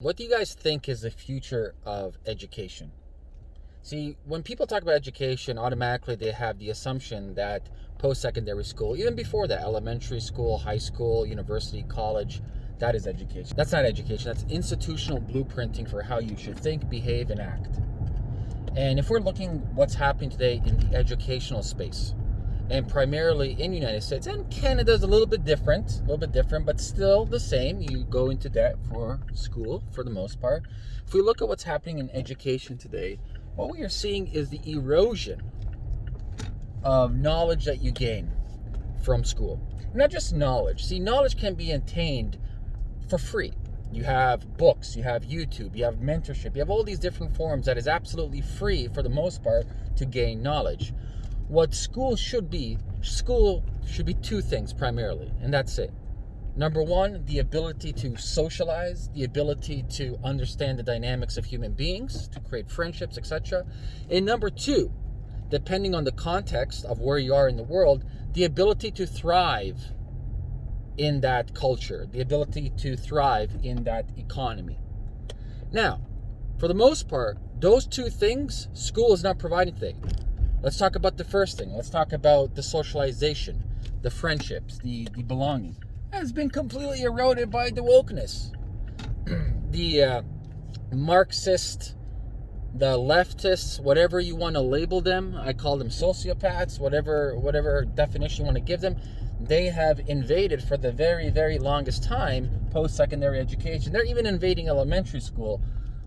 What do you guys think is the future of education? See, when people talk about education, automatically they have the assumption that post secondary school, even before that, elementary school, high school, university, college, that is education. That's not education, that's institutional blueprinting for how you should think, behave, and act. And if we're looking what's happening today in the educational space, and primarily in the United States. And Canada is a little bit different, a little bit different, but still the same. You go into debt for school for the most part. If we look at what's happening in education today, what we are seeing is the erosion of knowledge that you gain from school. Not just knowledge. See, knowledge can be attained for free. You have books, you have YouTube, you have mentorship, you have all these different forms that is absolutely free for the most part to gain knowledge what school should be, school should be two things primarily, and that's it. Number one, the ability to socialize, the ability to understand the dynamics of human beings, to create friendships, etc. And number two, depending on the context of where you are in the world, the ability to thrive in that culture, the ability to thrive in that economy. Now, for the most part, those two things, school is not providing things. Let's talk about the first thing. Let's talk about the socialization, the friendships, the, the belonging. Has been completely eroded by the wokeness. the uh, Marxist, the leftists, whatever you want to label them, I call them sociopaths, whatever whatever definition you want to give them, they have invaded for the very, very longest time post-secondary education. They're even invading elementary school,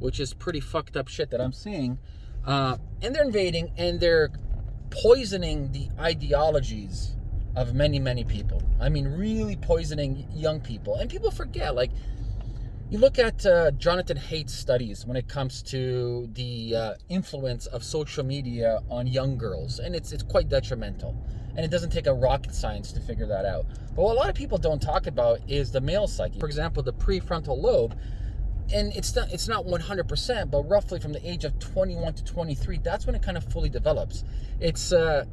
which is pretty fucked up shit that I'm seeing. Uh, and they're invading and they're poisoning the ideologies of many, many people. I mean, really poisoning young people. And people forget, like, you look at uh, Jonathan Haidt's studies when it comes to the uh, influence of social media on young girls, and it's, it's quite detrimental. And it doesn't take a rocket science to figure that out. But what a lot of people don't talk about is the male psyche. For example, the prefrontal lobe and it's not it's not 100% but roughly from the age of 21 to 23 that's when it kind of fully develops. It's uh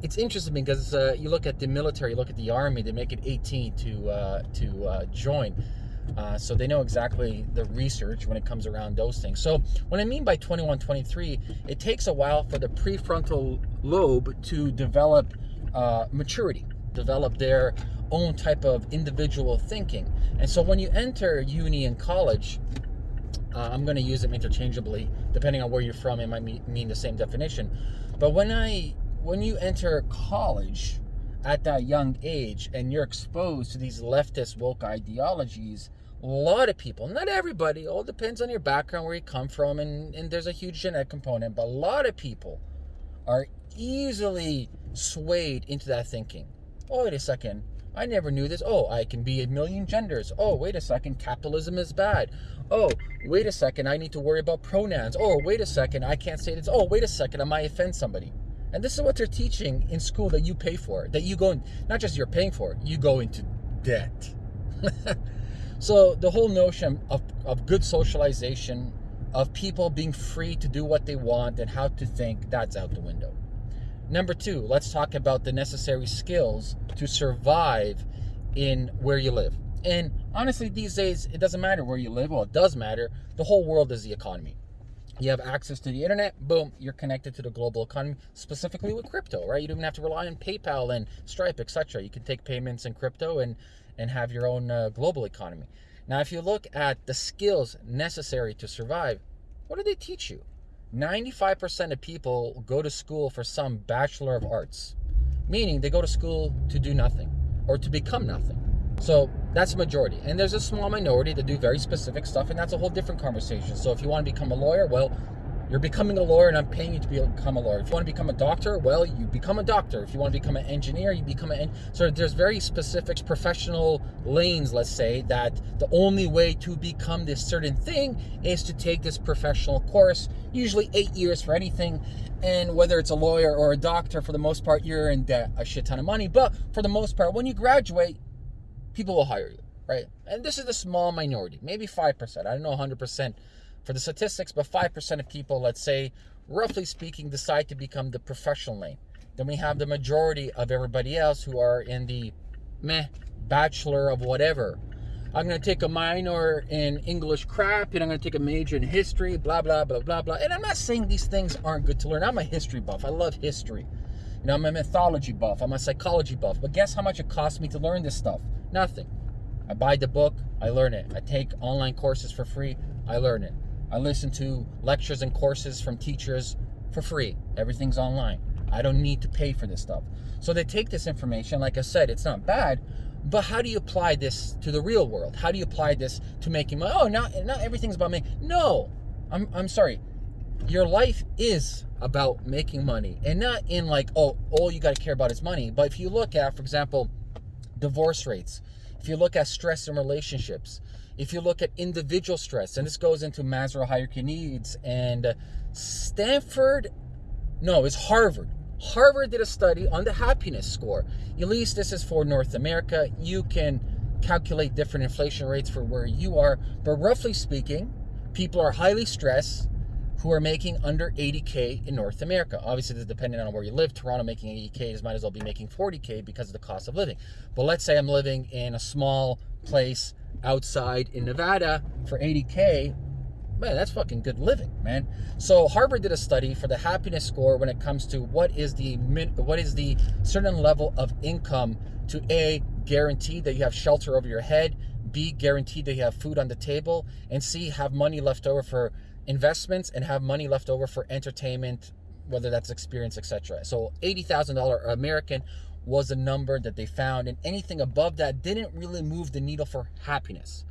it's interesting because uh, you look at the military you look at the army they make it 18 to uh, to uh, join. Uh, so they know exactly the research when it comes around those things. So what i mean by 21 23 it takes a while for the prefrontal lobe to develop uh, maturity develop their own type of individual thinking. And so when you enter uni and college, uh, I'm going to use them interchangeably. Depending on where you're from, it might mean the same definition. But when I when you enter college at that young age and you're exposed to these leftist woke ideologies, a lot of people, not everybody, all depends on your background, where you come from, and, and there's a huge genetic component, but a lot of people are easily swayed into that thinking. Oh, wait a second. I never knew this. Oh, I can be a million genders. Oh, wait a second, capitalism is bad. Oh, wait a second, I need to worry about pronouns. Oh, wait a second, I can't say this. Oh, wait a second, I might offend somebody. And this is what they're teaching in school that you pay for, that you go, in, not just you're paying for, you go into debt. so the whole notion of, of good socialization, of people being free to do what they want and how to think, that's out the window. Number two, let's talk about the necessary skills to survive in where you live. And honestly, these days, it doesn't matter where you live. Well, it does matter. The whole world is the economy. You have access to the internet, boom, you're connected to the global economy, specifically with crypto, right? You don't even have to rely on PayPal and Stripe, etc. You can take payments in crypto and, and have your own uh, global economy. Now, if you look at the skills necessary to survive, what do they teach you? 95% of people go to school for some Bachelor of Arts, meaning they go to school to do nothing or to become nothing. So that's a majority. And there's a small minority that do very specific stuff, and that's a whole different conversation. So if you want to become a lawyer, well, you're becoming a lawyer and I'm paying you to become a lawyer. If you want to become a doctor, well, you become a doctor. If you want to become an engineer, you become an so there's very specific professional lanes, let's say, that the only way to become this certain thing is to take this professional course, usually eight years for anything. And whether it's a lawyer or a doctor, for the most part, you're in debt a shit ton of money. But for the most part, when you graduate, people will hire you, right? And this is the small minority, maybe 5%. I don't know 100% for the statistics, but 5% of people, let's say, roughly speaking, decide to become the professional lane. Then we have the majority of everybody else who are in the meh, bachelor of whatever. I'm going to take a minor in English crap and I'm going to take a major in history, blah, blah, blah, blah, blah. And I'm not saying these things aren't good to learn. I'm a history buff. I love history. You know, I'm a mythology buff. I'm a psychology buff. But guess how much it costs me to learn this stuff? Nothing. I buy the book, I learn it. I take online courses for free, I learn it. I listen to lectures and courses from teachers for free. Everything's online. I don't need to pay for this stuff. So they take this information, like I said, it's not bad, but how do you apply this to the real world? How do you apply this to making money? Oh, not, not everything's about me. No, I'm, I'm sorry. Your life is about making money and not in like, oh, all you got to care about is money. But if you look at, for example, divorce rates, if you look at stress in relationships, if you look at individual stress, and this goes into Maslow hierarchy needs, and Stanford, no, it's Harvard. Harvard did a study on the happiness score. At least this is for North America. You can calculate different inflation rates for where you are, but roughly speaking, people are highly stressed who are making under 80K in North America. Obviously, this is depending on where you live. Toronto making 80K is might as well be making 40K because of the cost of living. But let's say I'm living in a small place outside in Nevada for 80K. Man, that's fucking good living, man. So Harvard did a study for the happiness score when it comes to what is the what is the certain level of income to a guarantee that you have shelter over your head, b guaranteed that you have food on the table, and c have money left over for investments and have money left over for entertainment, whether that's experience, etc. So $80,000 American was a number that they found, and anything above that didn't really move the needle for happiness.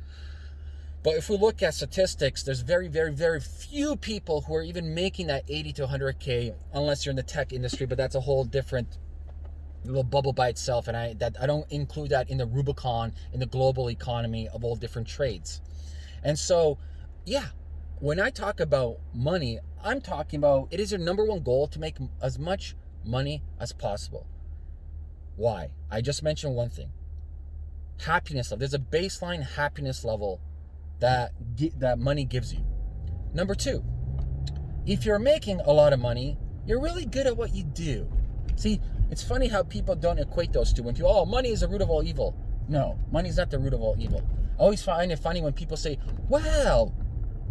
But if we look at statistics, there's very, very, very few people who are even making that 80 to 100k, unless you're in the tech industry. But that's a whole different little bubble by itself, and I that I don't include that in the Rubicon in the global economy of all different trades. And so, yeah, when I talk about money, I'm talking about it is your number one goal to make as much money as possible. Why? I just mentioned one thing. Happiness level. There's a baseline happiness level that that money gives you. Number 2. If you're making a lot of money, you're really good at what you do. See, it's funny how people don't equate those two. When people, oh, money is the root of all evil. No, money is not the root of all evil. I always find it funny when people say, well,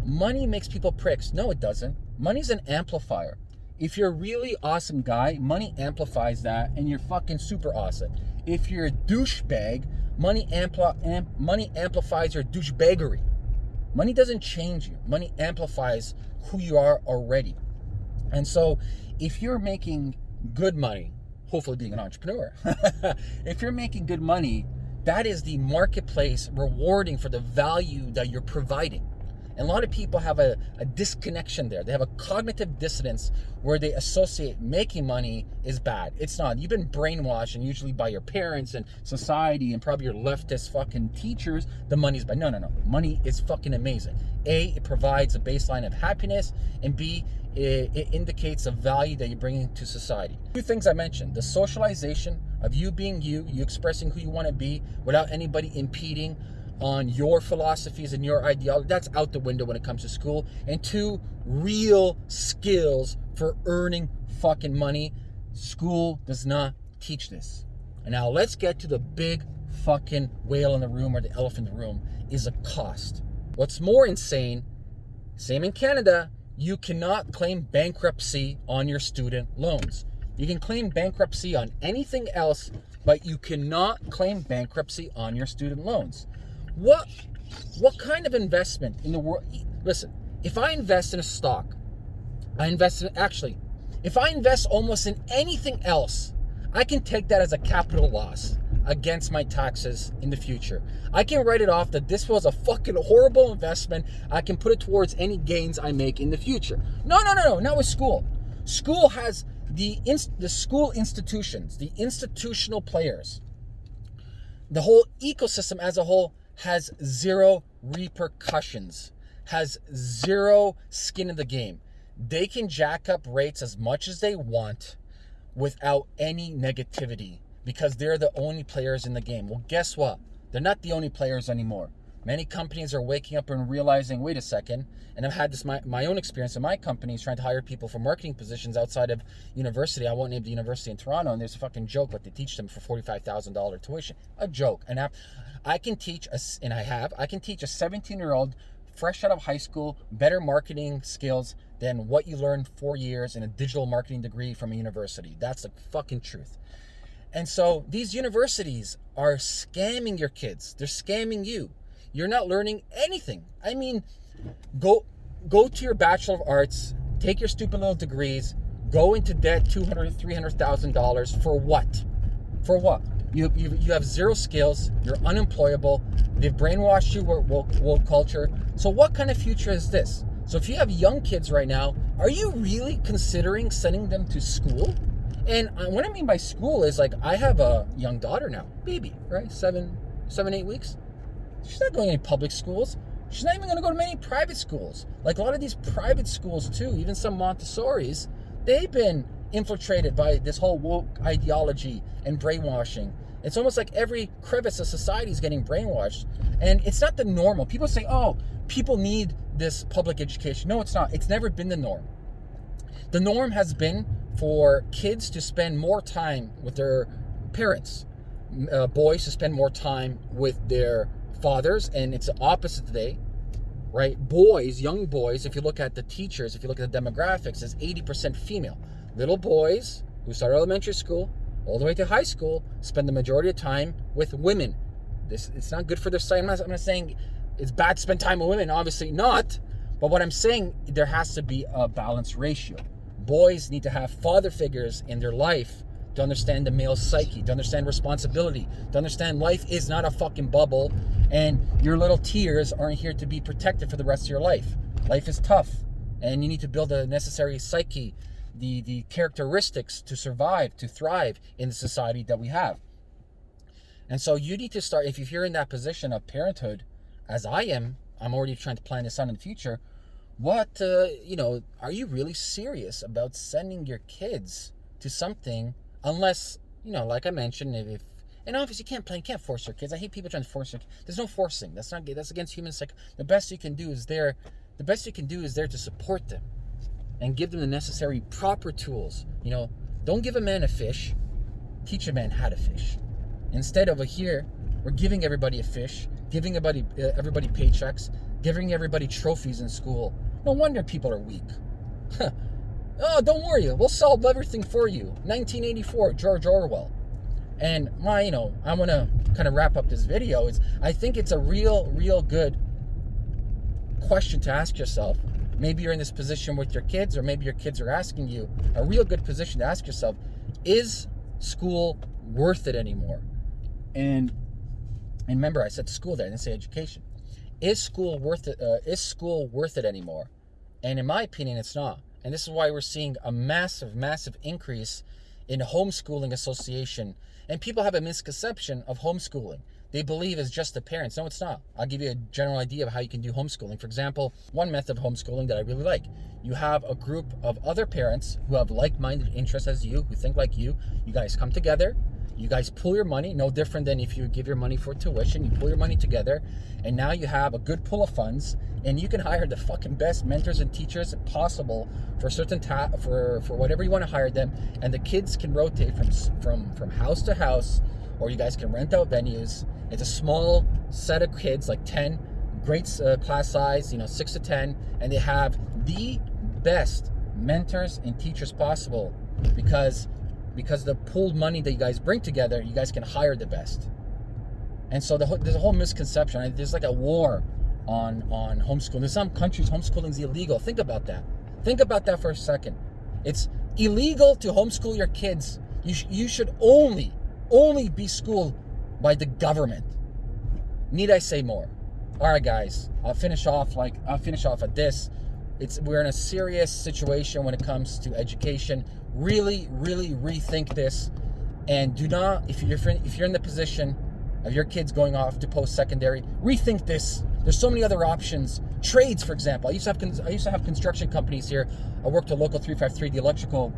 money makes people pricks. No, it doesn't. Money's an amplifier. If you're a really awesome guy, money amplifies that and you're fucking super awesome. If you're a douchebag, money, ampli amp money amplifies your douchebaggery. Money doesn't change you. Money amplifies who you are already. And so if you're making good money, hopefully being an entrepreneur, if you're making good money, that is the marketplace rewarding for the value that you're providing. And a lot of people have a, a disconnection there. They have a cognitive dissonance where they associate making money is bad. It's not. You've been brainwashed and usually by your parents and society and probably your leftist fucking teachers, the money's bad. No, no, no. Money is fucking amazing. A, it provides a baseline of happiness, and B, it, it indicates a value that you're bringing to society. Two things I mentioned, the socialization of you being you, you expressing who you want to be without anybody impeding on your philosophies and your ideology. That's out the window when it comes to school. And two, real skills for earning fucking money. School does not teach this. And now let's get to the big fucking whale in the room or the elephant in the room is a cost. What's more insane, same in Canada, you cannot claim bankruptcy on your student loans. You can claim bankruptcy on anything else, but you cannot claim bankruptcy on your student loans. What what kind of investment in the world? Listen, if I invest in a stock, I invest in actually, if I invest almost in anything else, I can take that as a capital loss against my taxes in the future. I can write it off that this was a fucking horrible investment. I can put it towards any gains I make in the future. No, no, no, no, not with school. School has the the school institutions, the institutional players, the whole ecosystem as a whole has zero repercussions, has zero skin in the game. They can jack up rates as much as they want without any negativity because they're the only players in the game. Well, guess what? They're not the only players anymore. Many companies are waking up and realizing, wait a second, and I've had this my, my own experience in my companies trying to hire people for marketing positions outside of university. I won't name the university in Toronto, and there's a fucking joke what they teach them for $45,000 tuition. A joke. And I, I can teach, a, and I have, I can teach a 17 year old fresh out of high school better marketing skills than what you learned four years in a digital marketing degree from a university. That's the fucking truth. And so these universities are scamming your kids. They're scamming you you're not learning anything. I mean, go go to your Bachelor of Arts, take your stupid little degrees, go into debt two hundred, three hundred thousand dollars for what? For what? You, you, you have zero skills. You're unemployable. They've brainwashed you with woke, woke culture. So what kind of future is this? So if you have young kids right now, are you really considering sending them to school? And uh, what I mean by school is like I have a young daughter now, baby, right? Seven, seven, eight weeks. She's not going to any public schools. She's not even going to go to many private schools. Like a lot of these private schools, too, even some Montessori's, they've been infiltrated by this whole woke ideology and brainwashing. It's almost like every crevice of society is getting brainwashed. And it's not the normal. People say, oh, people need this public education. No, it's not. It's never been the norm. The norm has been for kids to spend more time with their parents, uh, boys to spend more time with their fathers, and it's the opposite today, right? Boys, young boys, if you look at the teachers, if you look at the demographics, is 80% female. Little boys who start elementary school all the way to high school spend the majority of time with women. This it's not good for their sight. I'm not, I'm not saying it's bad to spend time with women, obviously not. But what I'm saying, there has to be a balanced ratio. Boys need to have father figures in their life to understand the male psyche, to understand responsibility, to understand life is not a fucking bubble and your little tears aren't here to be protected for the rest of your life. Life is tough and you need to build a necessary psyche, the, the characteristics to survive, to thrive in the society that we have. And so you need to start, if you're in that position of parenthood, as I am, I'm already trying to plan this out in the future. What, uh, you know, are you really serious about sending your kids to something unless you know, like I mentioned, if, if and obviously you can't play, you can't force your kids. I hate people trying to force their. There's no forcing. That's not. That's against human psych. The best you can do is there. The best you can do is there to support them, and give them the necessary proper tools. You know, don't give a man a fish. Teach a man how to fish. Instead over here, we're giving everybody a fish, giving everybody uh, everybody paychecks, giving everybody trophies in school. No wonder people are weak. Oh, don't worry, we'll solve everything for you. 1984, George Orwell. And my, you know, I want to kind of wrap up this video. Is I think it's a real, real good question to ask yourself. Maybe you're in this position with your kids, or maybe your kids are asking you. A real good position to ask yourself: Is school worth it anymore? And and remember, I said school there. I didn't say education. Is school worth it? Uh, is school worth it anymore? And in my opinion, it's not. And this is why we're seeing a massive, massive increase in homeschooling association. And people have a misconception of homeschooling. They believe it's just the parents. No, it's not. I'll give you a general idea of how you can do homeschooling. For example, one method of homeschooling that I really like. You have a group of other parents who have like-minded interests as you, who think like you. You guys come together, you guys pull your money, no different than if you give your money for tuition. You pull your money together, and now you have a good pool of funds, and you can hire the fucking best mentors and teachers possible for certain ta- for for whatever you want to hire them, and the kids can rotate from from from house to house, or you guys can rent out venues. It's a small set of kids, like ten, great uh, class size, you know, six to ten, and they have the best mentors and teachers possible because because the pooled money that you guys bring together, you guys can hire the best. And so the, there's a whole misconception. There's like a war on on homeschooling. In some countries, homeschooling is illegal. Think about that. Think about that for a second. It's illegal to homeschool your kids. You sh you should only only be schooled by the government. Need I say more? All right, guys. I'll finish off like I'll finish off at this. It's we're in a serious situation when it comes to education. Really, really rethink this, and do not if you're if you're in the position of your kids going off to post secondary, rethink this. There's so many other options. Trades, for example. I used to have I used to have construction companies here. I worked at local 353, the electrical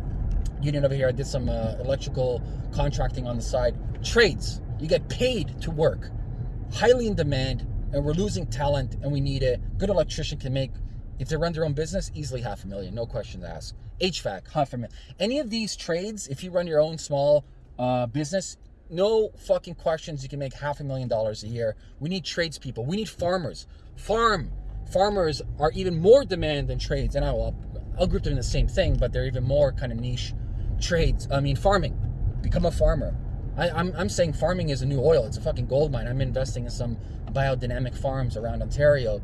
union over here. I did some uh, electrical contracting on the side. Trades. You get paid to work. Highly in demand and we're losing talent and we need it. Good electrician can make, if they run their own business, easily half a million, no question to ask. HVAC, million. Any of these trades, if you run your own small uh, business, no fucking questions, you can make half a million dollars a year. We need tradespeople. We need farmers. Farm. Farmers are even more demand than trades, and I will I'll group them in the same thing, but they're even more kind of niche trades. I mean, farming. Become a farmer. I, am I'm, I'm saying farming is a new oil. It's a fucking gold mine. I'm investing in some biodynamic farms around Ontario,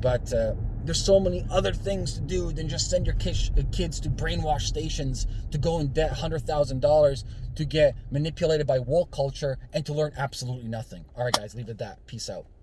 but uh, there's so many other things to do than just send your kids, to brainwash stations to go in debt $100,000 to get manipulated by woke culture and to learn absolutely nothing. All right, guys, leave it at that. Peace out.